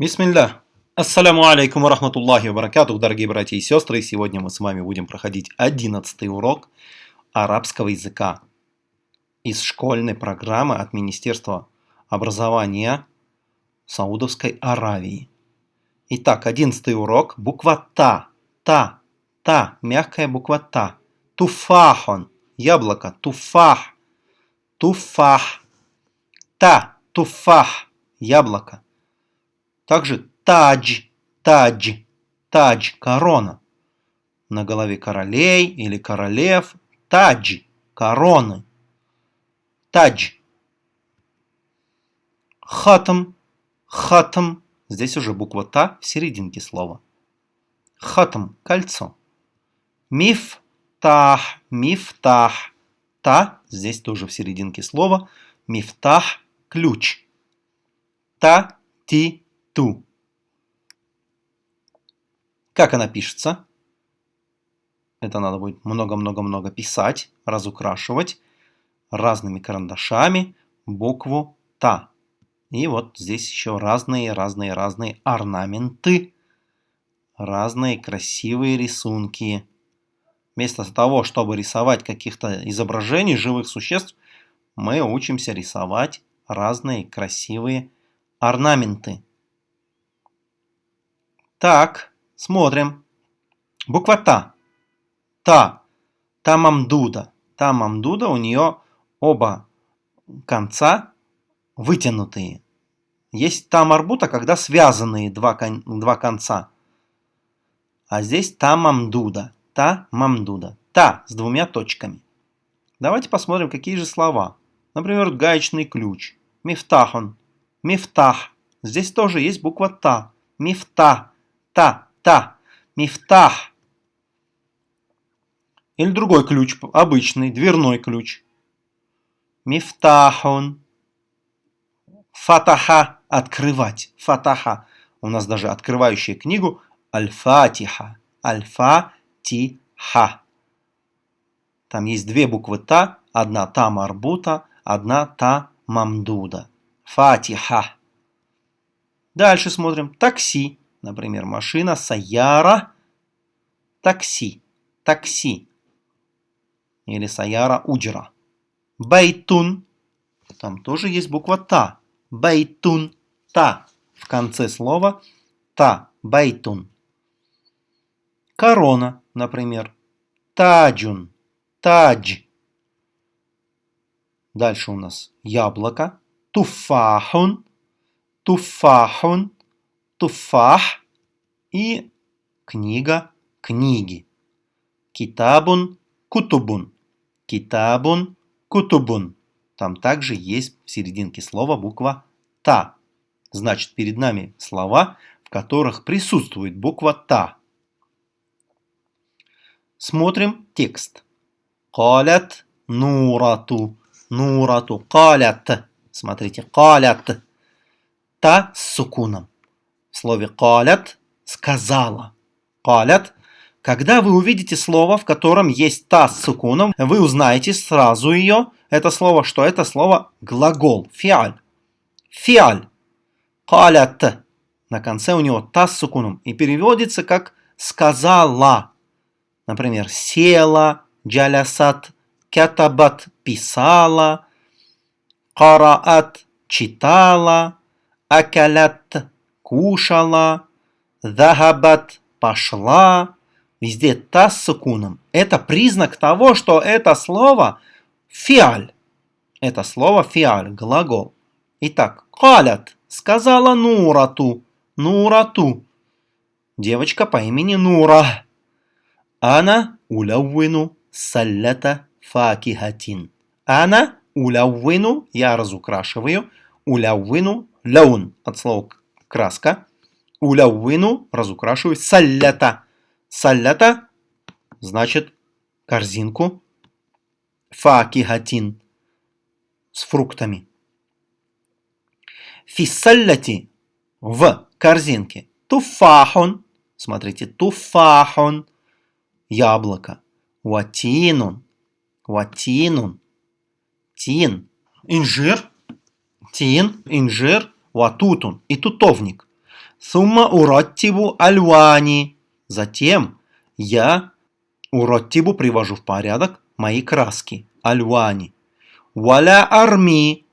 Бисмилля. Ассаляму алейкум рахматуллахи ва баракатух, дорогие братья и сестры. Сегодня мы с вами будем проходить одиннадцатый урок арабского языка из школьной программы от Министерства образования Саудовской Аравии. Итак, одиннадцатый урок. Буква Та. Та. Та. Мягкая буква Та. Туфахон. Яблоко. Туфах. Туфах. Та. Туфах. Яблоко. Также тадж, тадж, тадж, корона. На голове королей или королев. Тадж, короны. Тадж. Хатам, хатам. Здесь уже буква Та в серединке слова. Хатам, кольцо. Мифтах, мифтах. Та, здесь тоже в серединке слова. Мифтах, ключ. Та, ти, ту. Как она пишется? Это надо будет много-много-много писать, разукрашивать разными карандашами букву Та. И вот здесь еще разные-разные-разные орнаменты, разные красивые рисунки. Вместо того, чтобы рисовать каких-то изображений живых существ, мы учимся рисовать разные красивые орнаменты. Так, смотрим. Буква Та. Та. Та мамдуда. Та мамдуда, у нее оба конца вытянутые. Есть та марбута, когда связанные два, кон два конца. А здесь та мамдуда. Та мамдуда. Та с двумя точками. Давайте посмотрим, какие же слова. Например, гаечный ключ. Мифтахон. Мифтах. Здесь тоже есть буква Та. Мифта та, та, мифтах. Или другой ключ, обычный, дверной ключ. Мифтахун. Фатаха – открывать. Фатаха. У нас даже открывающая книгу Аль-Фатиха. Аль-Фатиха. Там есть две буквы Та. Одна Та марбута, одна Та мамдуда. Фатиха. Дальше смотрим. Такси. Например, машина Саяра такси. Такси. Или سيارة أجرة. بيتٌ. Там тоже есть буква Та. بيتٌ. Та. В конце слова Та. بيتٌ. Корона, например. تاجٌ. تاج. Дальше у нас яблоко. تفاحٌ. تفاحٌ туфах и книга книги. Китабун кутубун. Китабун кутубун. Там также есть в серединке слова буква Та. Значит, перед нами слова, в которых присутствует буква Та. Смотрим текст. Калят нурату. Нурату. Калят. Смотрите, калят. Та с сукуном в слове «калят» сказала. «Калят» Когда вы увидите слово, в котором есть «та» с сукуном, вы узнаете сразу ее, это слово, что это слово глагол, фиаль. Фиаль. Калят. На конце у него «та» с сукуном и переводится как «сказала». Например, «села», «джалясат», «кятабат» – «писала», «караат» – «читала», «акалят» кушала, захабат пошла. Везде та с сукуном. Это признак того, что это слово фиаль. Это слово фиаль, глагол. Итак, калят, сказала Нурату. Нурату. Девочка по имени Нура. Ана уляввину саллята факихатин. Ана уляввину, я разукрашиваю, уляввину лаун от слова краска. Уляввину разукрашиваю салята. Салята значит корзинку. Факихатин с фруктами. Фиссалляти в корзинке. Туфахун. Смотрите, туфахун. Яблоко. Ватинун. Ватинун. Тин. Инжир. Тин. Инжир ватутун и тутовник. Сумма ураттибу альвани. Затем я ураттибу привожу в порядок мои краски. Альвани. Валя арми.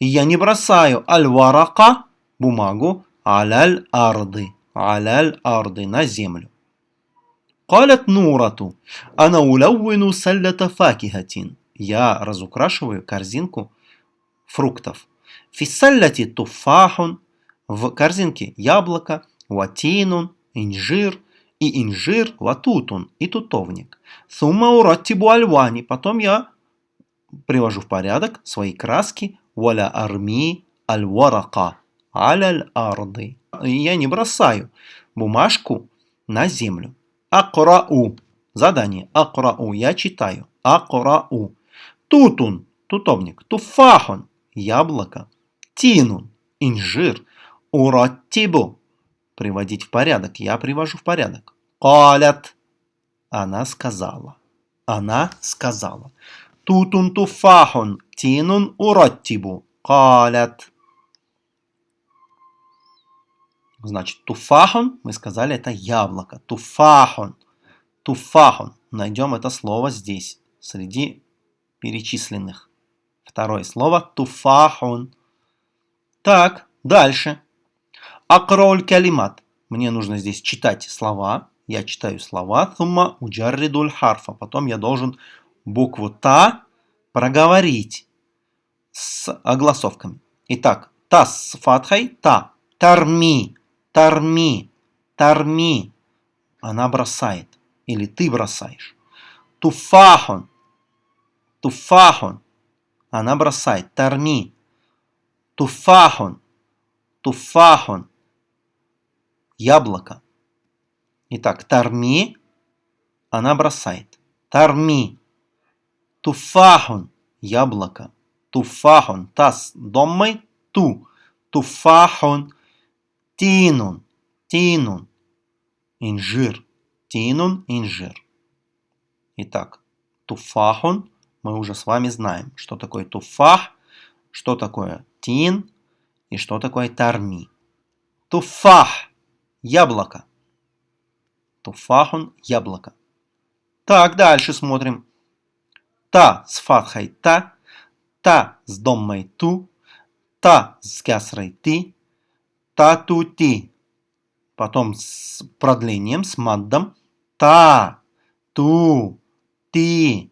Я не бросаю аль-варака, бумагу, аляль арды. Аляль арды, на землю. قالت نورة أنا ألون سلة فاكهة Я разукрашиваю корзинку фруктов. Фиссалляти туфахун. В корзинке яблоко, ватинун, инжир и инжир, ватутун и тутовник. Сумма ураттибу альвани. Потом я привожу в порядок свои краски. Валя арми аль-варака. Аляль арды. Я не бросаю бумажку на землю. Акрау. Задание. Акрау. Я читаю. Акрау. Тутун. Тутовник. Туфахун. Яблоко. Тинун. Инжир. Ураттибу. Приводить в порядок. Я привожу в порядок. Калят. Она сказала. Она сказала. Тутун туфахун. Тинун ураттибу. Калят. Значит, туфахон, мы сказали, это яблоко. Туфахон. Туфахон. Найдем это слово здесь, среди перечисленных. Второе слово туфахон. Так, дальше. Акроль калимат. Мне нужно здесь читать слова. Я читаю слова. Тумма уджарридуль харфа. Потом я должен букву та проговорить с огласовками. Итак, та с фатхой, та. Тарми. Тарми, тарми. Она бросает. Или ты бросаешь. Туфахон. Туфахон. Она бросает. Тарми. Туфахон. Туфахон. Яблоко. Итак, тарми. Она бросает. Тарми. Туфахон. Яблоко. Туфахон. Тас домой. Ту. Туфахон. Тинун. Тинун. Инжир. Тинун. Инжир. Итак, туфахун мы уже с вами знаем, что такое туфах, что такое тин и что такое тарми. Туфах – яблоко. Туфахун – яблоко. Так, дальше смотрим. Та с фатхой та, та с доммой ту, та с кясрой ти, Та-ту-ти. Потом с продлением, с маддом. Та, ту, ти.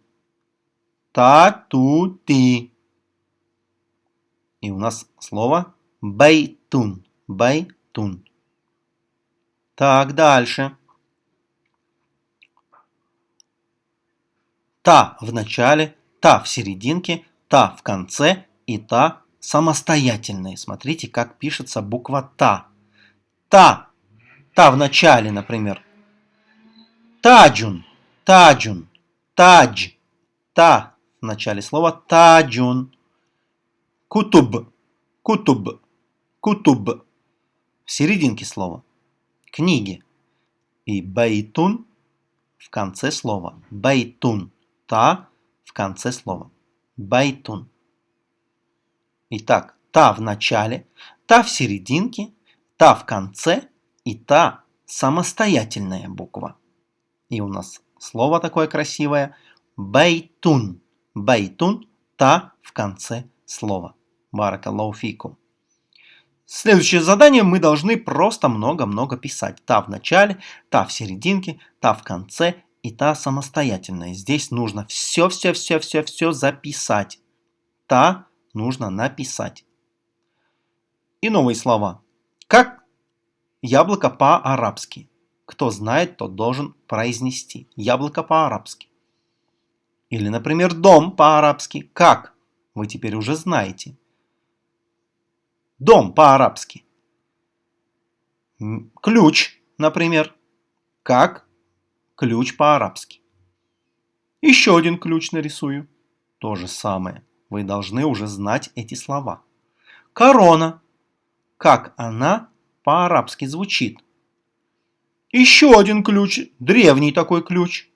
Та-ту-ти. И у нас слово بيتٌ. بيتٌ. Так, дальше. Та в начале, та в серединке, та в конце и та самостоятельные. Смотрите, как пишется буква Та. Та. Та в начале, например. تاجٌ. تاجٌ. تاج. Та в начале слова. تاجٌ. كتب. كتب. كتب. В серединке слова. Книги. И بيتٌ в конце слова. بيتٌ. Та в конце слова. بيتٌ. Итак, та в начале, та в серединке, та в конце и та самостоятельная буква. И у нас слово такое красивое بيتٌ. بيتٌ – та в конце слова. بارك الله Следующее задание мы должны просто много-много писать. Та в начале, та в серединке, та в конце и та самостоятельная. Здесь нужно все-все-все-все-все записать. Та нужно написать. И новые слова. Как яблоко по-арабски? Кто знает, тот должен произнести. Яблоко по-арабски. Или, например, дом по-арабски. Как? Вы теперь уже знаете. Дом по-арабски. Ключ, например. Как? Ключ по-арабски. Еще один ключ нарисую. То же самое. Вы должны уже знать эти слова. Корона. Как она по-арабски звучит? Еще один ключ, древний такой ключ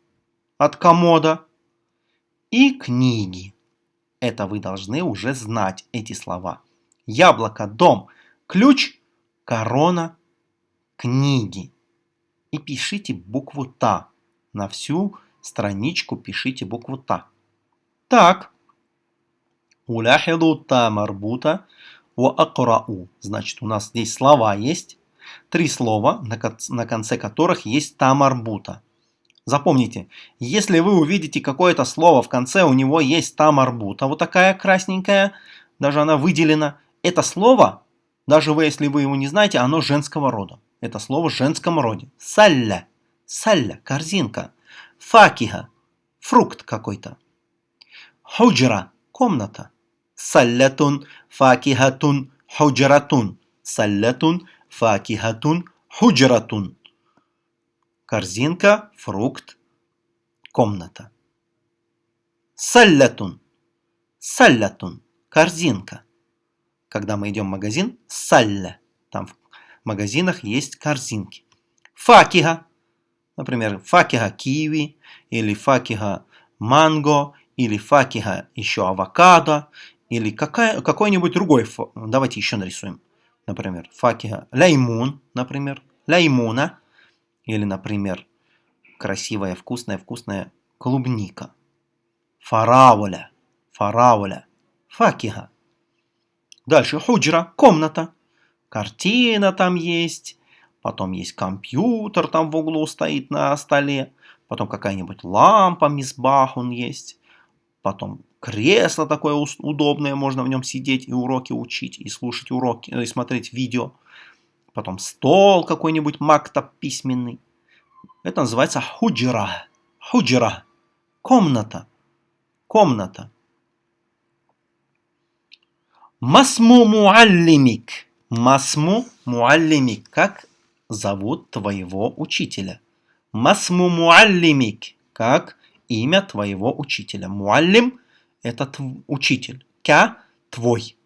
от комода. И книги. Это вы должны уже знать эти слова. Яблоко, дом, ключ, корона, книги. И пишите букву Та. На всю страничку пишите букву Та. Так. Уляхиду та марбута wa акрау. Значит, у нас здесь слова есть. Три слова, на конце которых есть та марбута. Запомните, если вы увидите какое-то слово в конце, у него есть та марбута, вот такая красненькая, даже она выделена. Это слово, даже вы, если вы его не знаете, оно женского рода. Это слово в женском роде. Салля. Салля. Корзинка. Факиха. Фрукт какой-то. Худжра. Комната. Саллятун. Факихатун. Худжратун. Саллятун. Факихатун. Худжратун. Корзинка, фрукт, комната. Саллятун. Саллятун. Корзинка. Когда мы идем в магазин, салля. Там в магазинах есть корзинки. Факиха. Например, факиха киви, или факиха манго, или факиха еще авокадо, или какая, какой-нибудь другой. Давайте еще нарисуем. Например, факиха лаймун, например, лаймуна. Или, например, красивая, вкусная, вкусная клубника. Фарауля, фарауля, факиха. Дальше худжра, комната. Картина там есть. Потом есть компьютер там в углу стоит на столе. Потом какая-нибудь лампа, мисбах он есть. Потом кресло такое удобное, можно в нем сидеть и уроки учить, и слушать уроки, и смотреть видео. Потом стол какой-нибудь мактаб письменный. Это называется худжра. Худжра. Комната. Комната. Масму муаллимик. Масму муаллимик. Как зовут твоего учителя? Масму муаллимик. Как имя твоего учителя? Муаллим – это учитель. Кя – твой.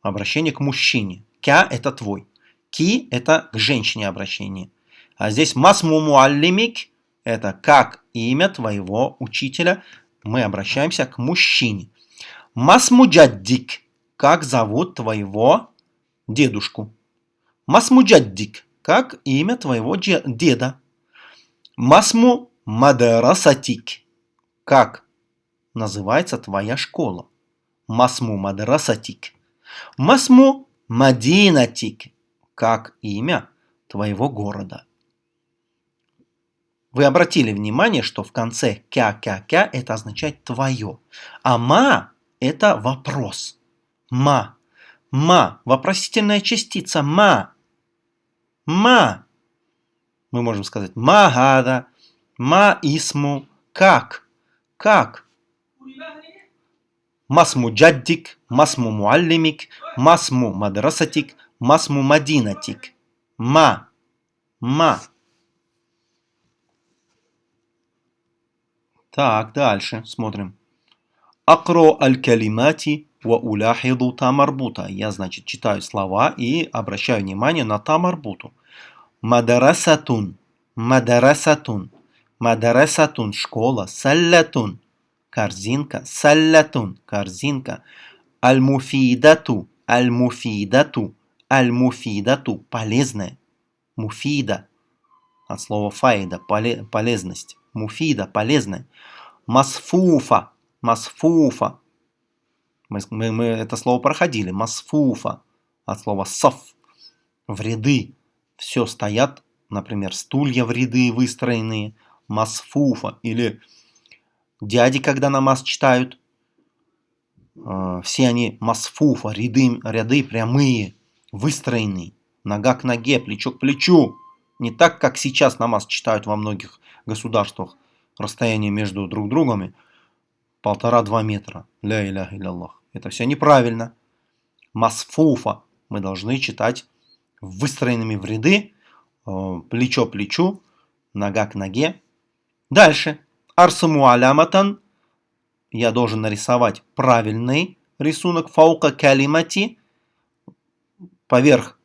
Обращение к мужчине. Кя – это твой. Ки – это к женщине обращение. А здесь масму муаллимик – это как имя твоего учителя. Мы обращаемся к мужчине. Масму джаддик – как зовут твоего дедушку. Масму джаддик – как имя твоего деда. Масму мадрасатик – как называется твоя школа. Масму мадрасатик. Масму мадинатик как имя твоего города. Вы обратили внимание, что в конце кя-кя-кя это означает твое, а ма это вопрос. Ма. Ма. Вопросительная частица ма. Ма. Мы можем сказать магада, ма исму, как. Как. Масму джаддик, масму муаллимик, масму мадрасатик, масму мадинатик. Ма. Ма. Так, дальше смотрим. Акро аль-калимати ва уляхиду тамарбута. Я, значит, читаю слова и обращаю внимание на тамарбуту. Мадарасатун. Мадарасатун. Мадарасатун. Школа. Саллатун. Корзинка. Саллатун. Корзинка. Аль-муфидату. Аль-муфидату. Аль-муфидату – полезная. Муфида от слова фаида – полезность. Муфида – полезная. Масфуфа – масфуфа. Мы, мы, мы это слово проходили. Масфуфа от слова саф. В ряды. Все стоят, например, стулья в ряды выстроенные. Масфуфа. Или дяди, когда намаз читают. Э, все они масфуфа, ряды, ряды прямые выстроенный, нога к ноге, плечо к плечу. Не так, как сейчас намаз читают во многих государствах. Расстояние между друг другом полтора-два метра. Ля иля Аллах. Это все неправильно. Масфуфа мы должны читать выстроенными в ряды, э, плечо к плечу, нога к ноге. Дальше. Арсуму аляматан. Я должен нарисовать правильный рисунок фаука калимати поверх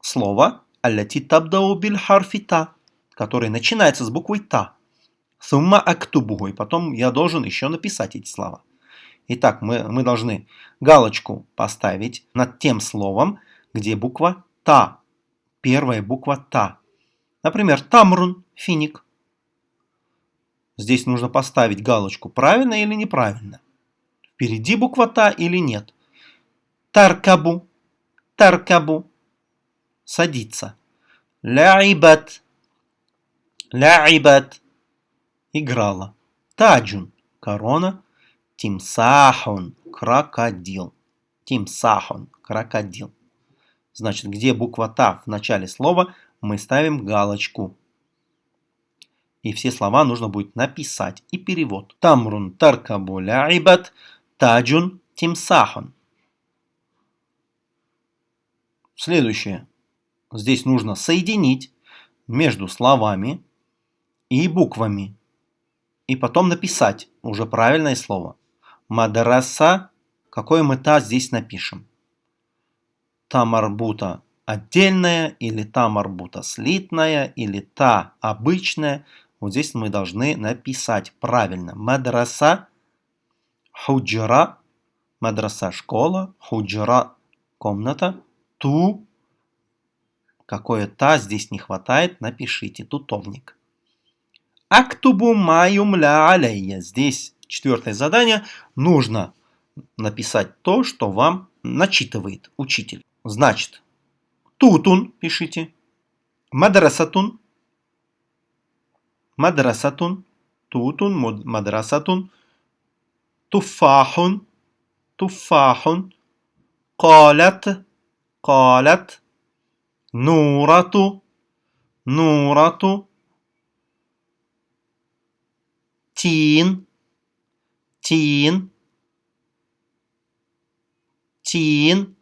слова «Алляти табдау биль харфи та», который начинается с буквы «та». Сумма актубугу, и потом я должен еще написать эти слова. Итак, мы, мы должны галочку поставить над тем словом, где буква «та». первая буква Та. Например, Тамрун – финик. Здесь нужно поставить галочку, правильно или неправильно. Впереди буква Та или нет. Таркабу, таркабу, садиться. Ляйбат, ляйбат, играла. Таджун, корона. Тимсахун, крокодил. Тимсахун, крокодил. Значит, где буква Та в начале слова, мы ставим галочку. И все слова нужно будет написать. И перевод. Тамрун таркабу ляйбат, таджун тимсахун. Следующее. Здесь нужно соединить между словами и буквами. И потом написать уже правильное слово. Мадраса. Какое мы та здесь напишем? Та марбута отдельная, или та марбута слитная, или та обычная. Вот здесь мы должны написать правильно. Мадраса, худжра, мадраса школа, худжра комната, ту, какое та здесь не хватает, напишите, тутовник. Актубу майум ля алейя. Здесь четвертое задание. Нужно написать то, что вам начитывает учитель. Значит, тутун пишите, мадрасатун, мадрасатун, тутун, мадрасатун, туфахун, туфахун, قالت قالت نورة نورة تين тин, тин,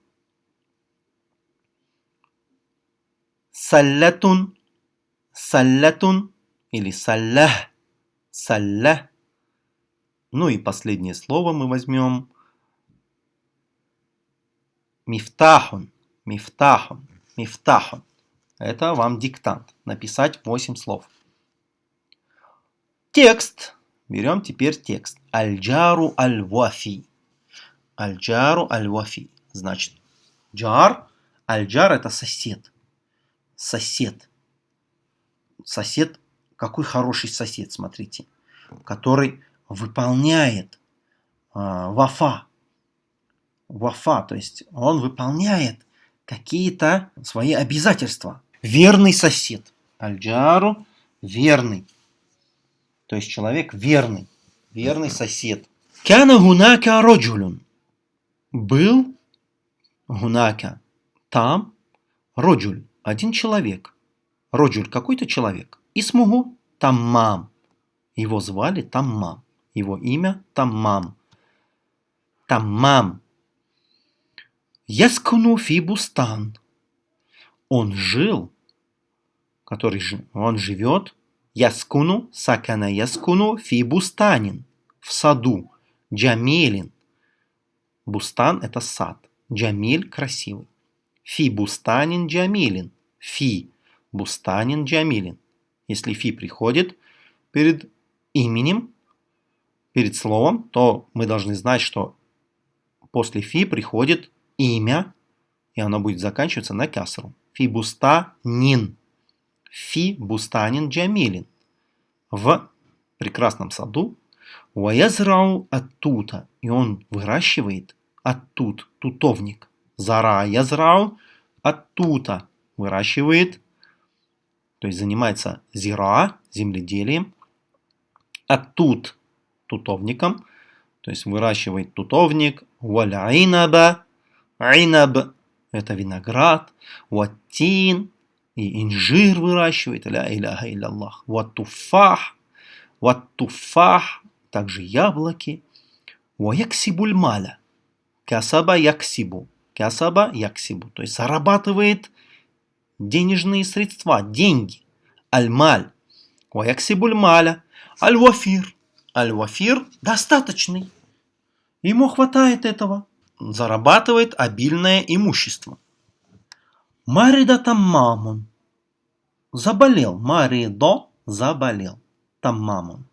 саллатун, саллатун или саллях, саллях. Ну и последнее слово мы возьмем мифтахун, мифтахун, мифтахун. Это вам диктант. Написать 8 слов. Текст Берем теперь текст. Аль-джару аль-вафи. Аль-джару аль-вафи. Значит, джар. Аль-джар это сосед. Сосед. Сосед. Какой хороший сосед, смотрите. Который выполняет э, вафа. Вафа. То есть он выполняет какие-то свои обязательства. Верный сосед. Аль-джару верный. То есть человек верный. Верный сосед. Кана гунака роджулюн. Был гунака. Там роджуль. Один человек. Роджуль какой-то человек. И смугу Таммам. Его звали Таммам. Его имя Таммам. Таммам. Яскуну фибустан. Он жил, который он живет, яскуну, сакана яскуну фибустанин, в саду, جميلٍ. بستان – это сад, جميل – красивый. في بستانٍ جميلٍ, في بستانٍ جميلٍ. Если في приходит перед именем, перед словом, то мы должны знать, что после في приходит имя, и оно будет заканчиваться на кясру. في بستانٍ. في بستانٍ جميلٍ. В прекрасном саду. Уаязрау оттута. И он выращивает оттут, тутовник. Зара язрау оттута. Выращивает, то есть занимается зира, земледелием. Оттут, тутовником. То есть выращивает тутовник. Валяинаба Айнаб – это виноград. Ваттин – и инжир выращивает. Ля иляха илляллах. Ваттуфах – ваттуфах – также яблоки. Ваяксибуль маля. Касаба яксибу. Касаба яксибу. То есть зарабатывает денежные средства, деньги. Аль-маль. Ваяксибуль маля. Аль-вафир. Аль-вафир достаточный. Ему хватает этого зарабатывает обильное имущество. Марида Таммамун. Заболел. Маридо заболел. Таммамун.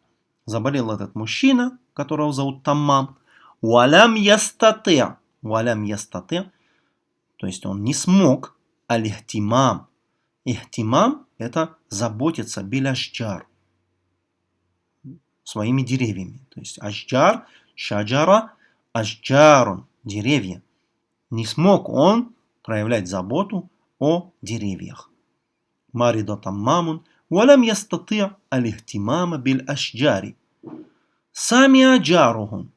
Заболел этот мужчина, которого зовут Таммам. Уалям ястате. Уалям ястате. То есть он не смог алихтимам Ихтимам – это заботиться биляшджар своими деревьями. То есть ашджар, шаджара, ашджарун – деревья. Не смог он проявлять заботу о деревьях. Марида таммамун ولم يستطيع الاهتمام بالأشجار سمع جارهم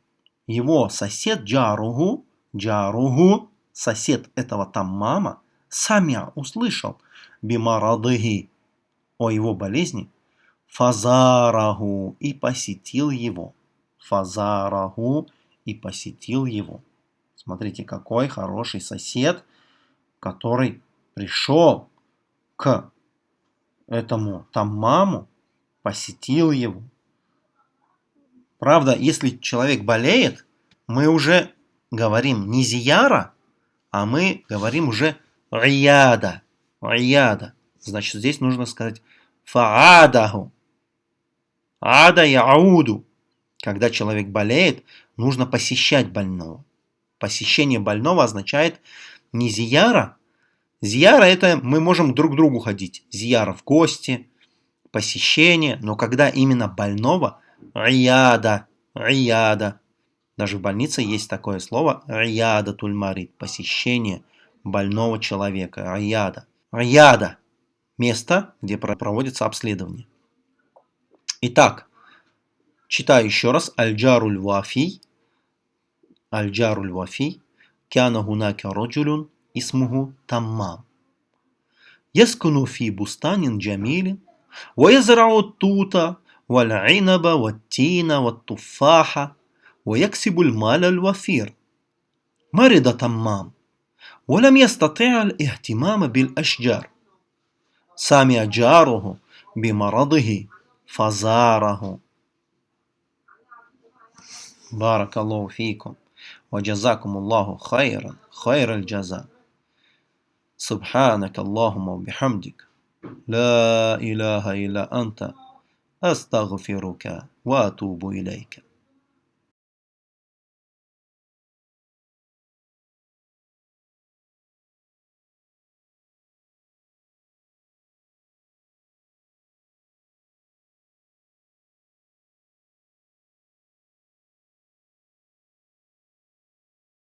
его сосед джаругу, джаругу, сосед этого таммама, самя услышал бимарадыги о его болезни, фазараху и посетил его. Фазараху и посетил его. Смотрите, какой хороший сосед, который пришел к этому таммаму, посетил его. Правда, если человек болеет, мы уже говорим не зияра, а мы говорим уже рияда. Рияда. Значит, здесь нужно сказать фаадаху. Ада яуду. Когда человек болеет, нужно посещать больного. Посещение больного означает не зияра. Зияра это мы можем друг к другу ходить. Зияра в гости, посещение. Но когда именно больного, рияда, рияда. Даже в больнице есть такое слово рияда тульмарит, посещение больного человека, рияда. Рияда – место, где проводится обследование. Итак, читаю еще раз. Аль-Джаруль Вафи. Аль-Джаруль Вафи. Кяна гунака роджулюн اسمه تمام. يسكن في بستان جميل ويزرع التوت والعنب والتين والتفاح ويكسب المال الوفير. مرض تمام ولم يستطع الاهتمام بالأشجار. سامع جاره بمرضه فزاره. بارك الله فيكم وجزاكم الله خيرا خير الجزاء. سبحانك اللهم وبحمدك. لا إله إلا أنت. أستغفرك وأتوب إليك.